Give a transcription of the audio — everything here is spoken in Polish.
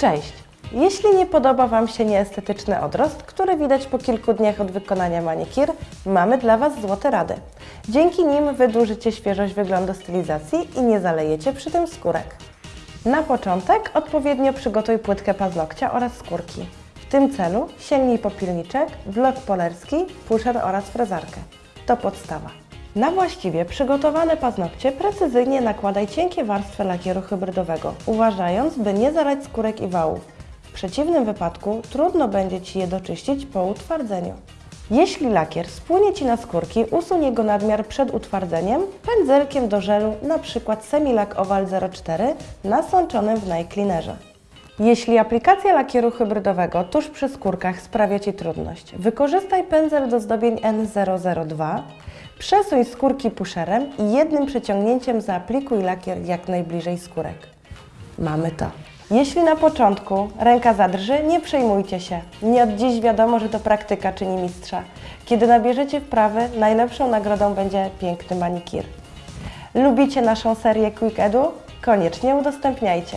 Cześć! Jeśli nie podoba Wam się nieestetyczny odrost, który widać po kilku dniach od wykonania manikir, mamy dla Was złote rady. Dzięki nim wydłużycie świeżość wyglądu stylizacji i nie zalejecie przy tym skórek. Na początek odpowiednio przygotuj płytkę paznokcia oraz skórki. W tym celu sięgnij po pilniczek, wlot polerski, puszer oraz frezarkę. To podstawa. Na właściwie przygotowane paznokcie precyzyjnie nakładaj cienkie warstwy lakieru hybrydowego, uważając, by nie zalać skórek i wałów. W przeciwnym wypadku trudno będzie Ci je doczyścić po utwardzeniu. Jeśli lakier spłynie Ci na skórki, usuń jego nadmiar przed utwardzeniem pędzelkiem do żelu, np. Semilak Oval 04 nasączonym w Night Cleanerze. Jeśli aplikacja lakieru hybrydowego tuż przy skórkach sprawia Ci trudność, wykorzystaj pędzel do zdobień N002, przesuń skórki puszerem i jednym przeciągnięciem zaaplikuj lakier jak najbliżej skórek. Mamy to. Jeśli na początku ręka zadrży, nie przejmujcie się. Nie od dziś wiadomo, że to praktyka czyni mistrza. Kiedy nabierzecie wprawy, najlepszą nagrodą będzie piękny manikir. Lubicie naszą serię Quick Edu? Koniecznie udostępniajcie.